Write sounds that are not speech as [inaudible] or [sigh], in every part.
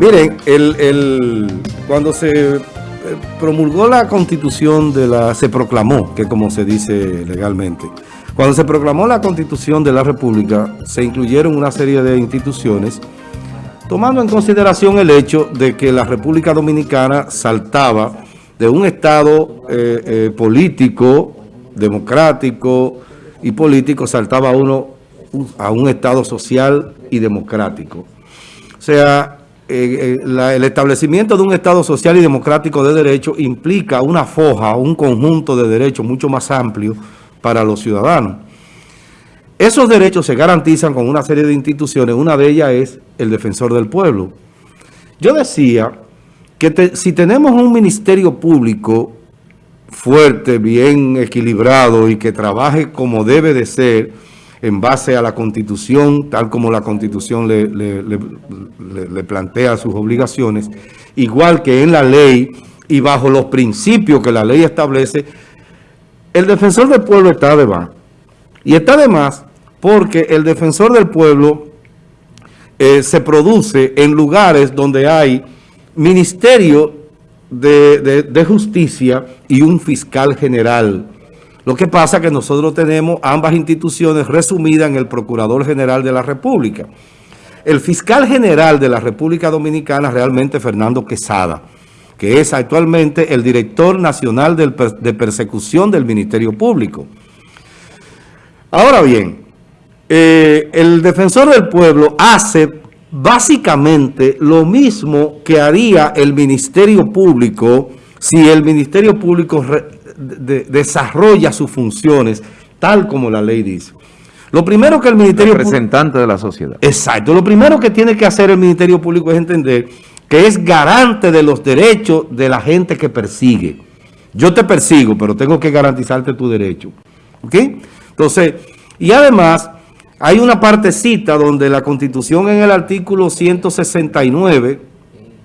Miren, el, cuando se eh, promulgó la constitución de la, se proclamó, que como se dice legalmente, cuando se proclamó la constitución de la república, se incluyeron una serie de instituciones, tomando en consideración el hecho de que la República Dominicana saltaba de un estado eh, eh, político, democrático y político, saltaba uno a un estado social y democrático. O sea, eh, eh, el establecimiento de un Estado social y democrático de derecho implica una foja, un conjunto de derechos mucho más amplio para los ciudadanos. Esos derechos se garantizan con una serie de instituciones, una de ellas es el defensor del pueblo. Yo decía que si tenemos un ministerio público fuerte, bien equilibrado y que trabaje como debe de ser, en base a la Constitución, tal como la Constitución le, plantea sus obligaciones, igual que en la ley y bajo los principios que la ley establece, el defensor del pueblo está de más. Y está de más porque el defensor del pueblo eh, se produce en lugares donde hay ministerio de justicia y un fiscal general lo que pasa es que nosotros tenemos ambas instituciones resumidas en el Procurador General de la República. El fiscal general de la República Dominicana realmente Fernando Quesada, que es actualmente el director nacional de persecución del Ministerio Público. Ahora bien, eh, el defensor del pueblo hace básicamente lo mismo que haría el Ministerio Público si el Ministerio Público desarrolla sus funciones tal como la ley dice. Lo primero que el Ministerio Representante de la sociedad. Exacto. Lo primero que tiene que hacer el Ministerio Público es entender que es garante de los derechos de la gente que persigue. Yo te persigo, pero tengo que garantizarte tu derecho. ¿Ok? Entonces, y además, hay una partecita donde la Constitución en el artículo 169,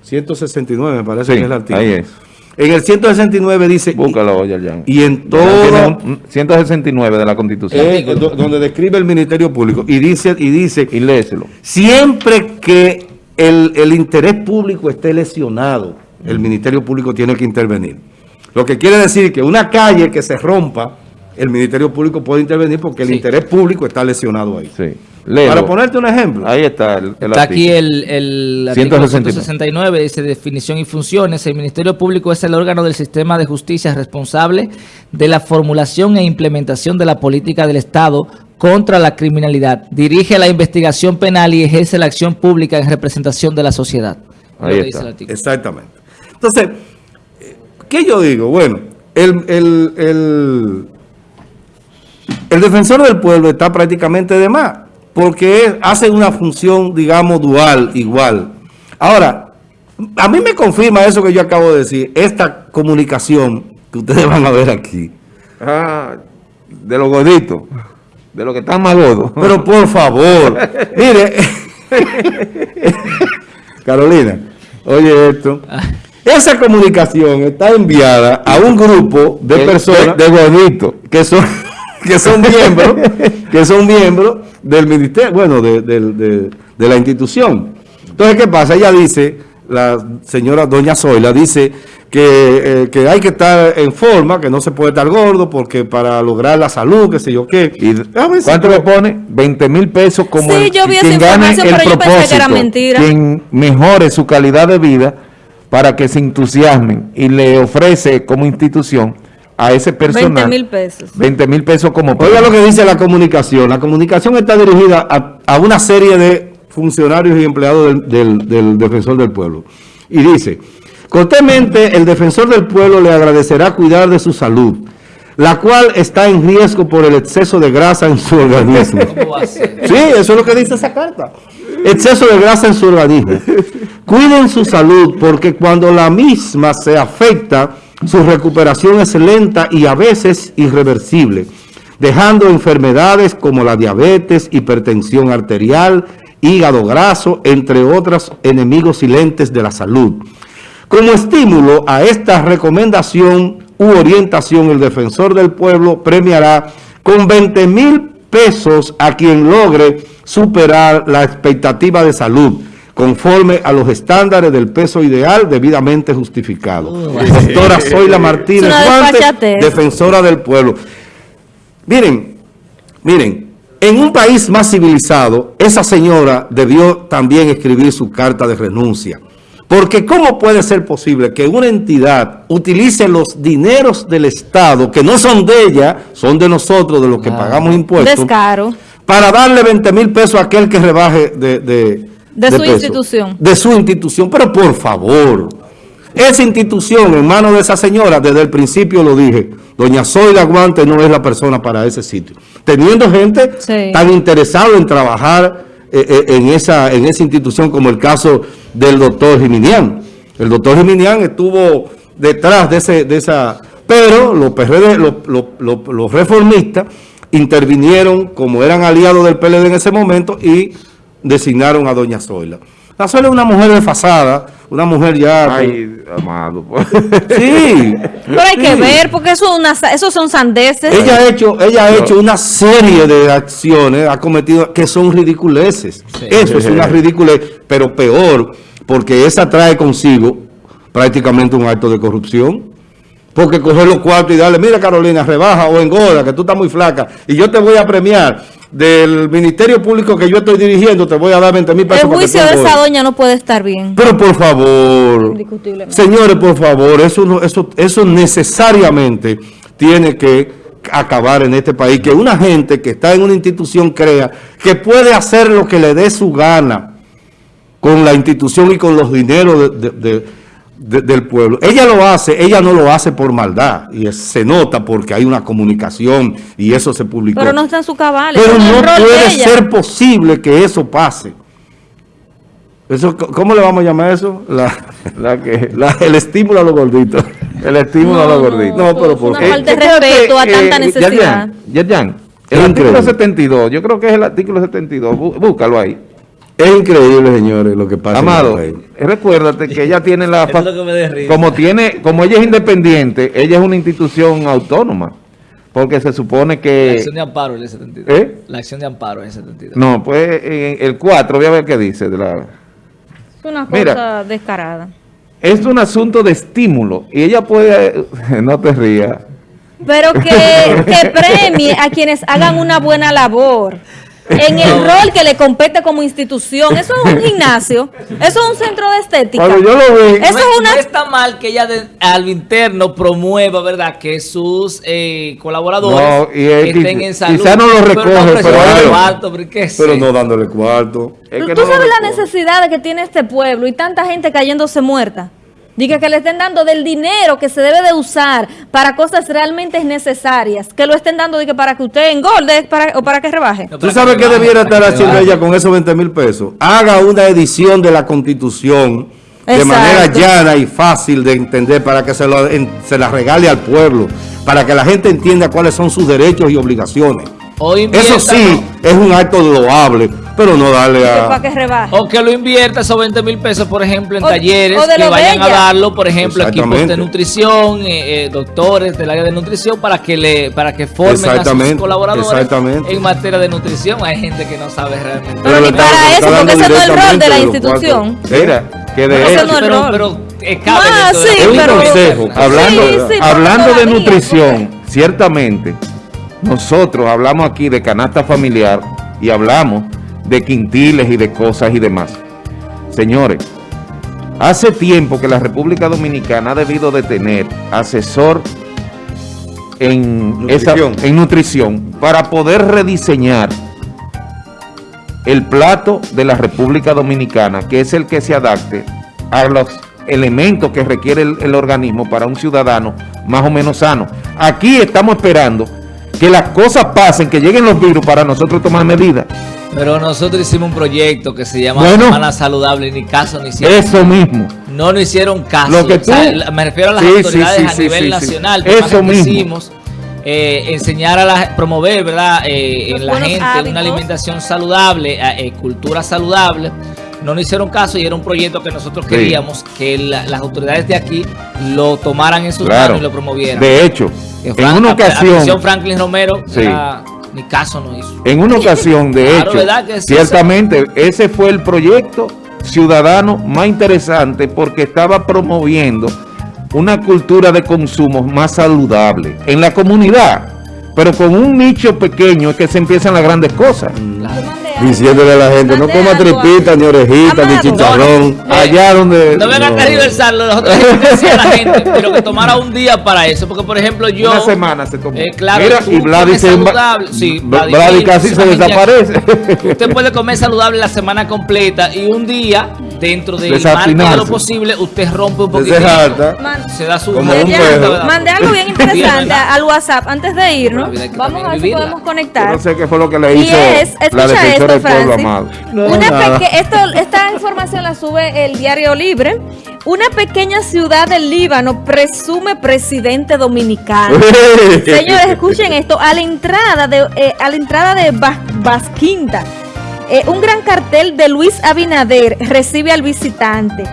169 me parece que es el artículo. Ahí es en el 169 dice... Búscalo, Y en todo... 169 de la Constitución. Eh, donde describe el Ministerio Público. Y dice... Y dice y léeselo. Siempre que el, el interés público esté lesionado, el Ministerio Público tiene que intervenir. Lo que quiere decir que una calle que se rompa, el Ministerio Público puede intervenir porque el interés público está lesionado ahí. Sí. Para ponerte un ejemplo. Ahí está el, Está aquí el, el artículo 169, dice definición y funciones. El Ministerio Público es el órgano del sistema de justicia responsable de la formulación e implementación de la política del Estado contra la criminalidad. Dirige la investigación penal y ejerce la acción pública en representación de la sociedad. Ahí está. Exactamente. Entonces, ¿qué yo digo? Bueno, el, el, el defensor del pueblo está prácticamente de más porque hace una función, digamos, dual, igual. Ahora, a mí me confirma eso que yo acabo de decir, esta comunicación que ustedes [laughs] van a ver aquí. Ah, de los gorditos, de los que están más gordos. Pero por favor, [laughs] mire, [laughs] Carolina, oye esto. Esa comunicación está enviada a un grupo de personas, de gorditos, que son que son [laughs] miembros, que son miembros del ministerio, bueno, de, la institución. Entonces, ¿qué pasa? Ella dice, la señora doña Zoila dice que, eh, hay que estar en forma, que no se puede estar gordo, porque para lograr la salud, qué sé yo qué. Y, ¿Cuánto le pone? 20 mil pesos como sí, yo vi quien gane el propósito, quien mejore su calidad de vida para que se entusiasmen y le ofrece como institución a ese personal. 20 mil pesos. 20 mil pesos como... Oiga lo que dice la comunicación. La comunicación está dirigida a, una serie de funcionarios y empleados del, Defensor del Pueblo. Y dice, cortésmente el Defensor del Pueblo le agradecerá cuidar de su salud, la cual está en riesgo por el exceso de grasa en su organismo. [laughs] sí, eso es lo que dice esa carta. Exceso de grasa en su organismo. Cuiden su salud porque cuando la misma se afecta su recuperación es lenta y a veces irreversible, dejando enfermedades como la diabetes, hipertensión arterial, hígado graso, entre otros enemigos silentes de la salud. Como estímulo a esta recomendación u orientación, el defensor del pueblo premiará con 20 mil pesos a quien logre superar la expectativa de salud conforme a los estándares del peso ideal debidamente justificado. Doctora Zoila Martínez defensora del pueblo. Miren, miren, en un país más civilizado, esa señora debió también escribir su carta de renuncia. Porque ¿cómo puede ser posible que una entidad utilice los dineros del Estado, que no son de ella, son de nosotros, de los que pagamos impuestos, Descaro. para darle 20 mil pesos a aquel que rebaje de, de, de, su institución? De su institución. Pero por favor, esa institución en manos de esa señora, desde el principio lo dije, doña Zoila Guante no es la persona para ese sitio. Teniendo gente tan interesada en trabajar eh, eh, en, esa, en esa institución como el caso del doctor Jiminián. El doctor Jiminián estuvo detrás de, ese, de esa... Pero los, PRD, los, reformistas intervinieron como eran aliados del PLD en ese momento y designaron a doña Zoila. La Zoila es una mujer desfasada, una mujer ya... Ay, amado. Pues. [laughs] Sí. Pero hay que ver, porque eso una, esos son sandeces. Ella ha hecho, ella ha hecho una serie de acciones, ha cometido, que son ridiculeces. Eso es una [laughs] ridiculez, pero peor, porque esa trae consigo prácticamente un acto de corrupción. Porque coger los cuartos y darle, mira Carolina, rebaja o engorda, que tú estás muy flaca, y yo te voy a premiar del Ministerio Público que yo estoy dirigiendo, te voy a dar 20 mil pesos. El juicio de esa doña no puede estar bien. Pero por favor, señores, por favor, eso, eso, eso necesariamente tiene que acabar en este país. Que una gente que está en una institución crea que puede hacer lo que le dé su gana con la institución y con los dineros del pueblo. Ella lo hace, ella no lo hace por maldad, y se nota porque hay una comunicación y eso se publicó. Pero no está en su cabal. Pero no puede ser posible que eso pase. Eso, ¿Cómo le vamos a llamar eso? La, la que, el estímulo a los gorditos. El estímulo a los gorditos. No, pero por Una falta de respeto a tanta necesidad. Ya, ya, el artículo 72, yo creo que es el artículo 72, búscalo ahí. Es increíble, señores, lo que pasa. Amado, recuérdate que ella tiene la... [laughs] como tiene, como ella es independiente, ella es una institución autónoma. Porque se supone que... La acción de amparo es el 72. ¿Eh? La acción de amparo es el 72. No, pues el 4, voy a ver qué dice. De la... Es una cosa descarada. Es un asunto de estímulo. Y ella puede... [laughs] no te rías. Pero que, que premie a quienes hagan una buena labor en el rol que le compete como institución. Eso es un gimnasio, eso es un centro de estética. yo lo vi. Eso no, es una... está mal que ella al interno promueva, ¿verdad? Que sus eh, colaboradores estén en salud. Quizá no lo recoge, pero, pero, no dándole cuarto. ¿Tú sabes la necesidad que tiene este pueblo y tanta gente cayéndose muerta? Diga que le estén dando del dinero que se debe de usar para cosas realmente necesarias. Que lo estén dando para que usted engorde para, o para que rebaje. ¿Tú sabes qué debiera estar haciendo ella con esos 20 mil pesos? Haga una edición de la Constitución de manera llana y fácil de entender para que se, lo, se la regale al pueblo. Para que la gente entienda cuáles son sus derechos y obligaciones. Eso sí, es un acto loable, pero no darle a... O que lo invierta esos 20 mil pesos, por ejemplo, en talleres que vayan a darlo, por ejemplo, equipos de nutrición, eh, eh, doctores del área de nutrición, para que le para que formen a sus colaboradores en materia de nutrición. Hay gente que no sabe realmente. Pero ni para eso, porque ese no es el rol de la institución. Mira, que de hecho... pero, pero, ah, sí, es un consejo. Hablando, hablando de nutrición, ciertamente nosotros hablamos aquí de canasta familiar y hablamos de quintiles y de cosas y demás. Señores, hace tiempo que la República Dominicana ha debido de tener asesor en nutrición, en nutrición para poder rediseñar el plato de la República Dominicana, que es el que se adapte a los elementos que requiere el, el organismo para un ciudadano más o menos sano. Aquí estamos esperando que las cosas pasen, que lleguen los virus para nosotros tomar medidas. Pero nosotros hicimos un proyecto que se llama Semana Saludable, ni caso ni hicieron. Eso mismo. No nos hicieron caso. Lo que me refiero a las autoridades a nivel nacional. Eso mismo. eh, enseñar a la, promover, ¿verdad? Eh, en la gente una alimentación saludable, eh, eh, cultura saludable. No nos hicieron caso y era un proyecto que nosotros queríamos que las autoridades de aquí lo tomaran en sus manos y lo promovieran. De hecho, en una ocasión... Franklin Romero, ni caso no hizo. En una ocasión, de [laughs] hecho, ciertamente, ese fue el proyecto ciudadano más interesante porque estaba promoviendo una cultura de consumo más saludable en la comunidad, pero con un nicho pequeño es que se empiezan las grandes cosas. Diciéndole a la gente, no coma tripita, ni orejita, ni chicharrón. allá donde... No venga a aniversarlo, nosotros decía a la gente, pero que tomara un día para eso. Porque, por ejemplo, yo... Una semana se tomó. Eh, claro, Mira, y Vladi, se, sí, Vladi casi se desaparece. Usted puede comer saludable la semana completa y un día dentro del margen de lo posible, usted rompe un poquito. Se, se da su... Como un perro. Mandé algo bien [laughs] interesante al WhatsApp antes de irnos. Vamos a ver si podemos conectar. no sé qué fue lo que le hizo es, la defensora del pueblo amado. Una esto, esta información la sube el Diario Libre. Una pequeña ciudad del Líbano presume presidente dominicano. [laughs] Señores, escuchen esto. A la entrada de, eh, a la entrada de Basquinta eh, un gran cartel de Luis Abinader recibe al visitante.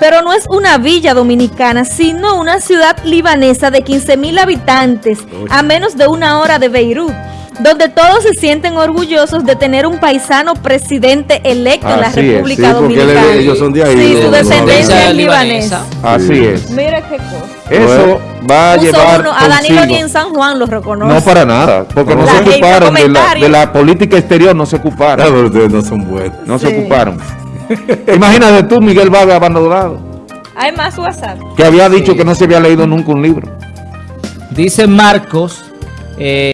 Pero no es una villa dominicana, sino una ciudad libanesa de 15 mil habitantes, a menos de una hora de Beirut donde todos se sienten orgullosos de tener un paisano presidente electo en la República Dominicana. ellos son de ahí. Sí, su descendencia es libanesa. Así es. Mira qué cosa. Eso va a llevar uno, a Danilo ni en San Juan lo reconoce. No para nada, porque no, se ocuparon de la, de la, política exterior, no se ocuparon. No, ustedes no son buenos. No se ocuparon. Imagínate tú, Miguel Vargas abandonado. Hay más WhatsApp. Que había dicho que no se había leído nunca un libro. Dice Marcos. Eh,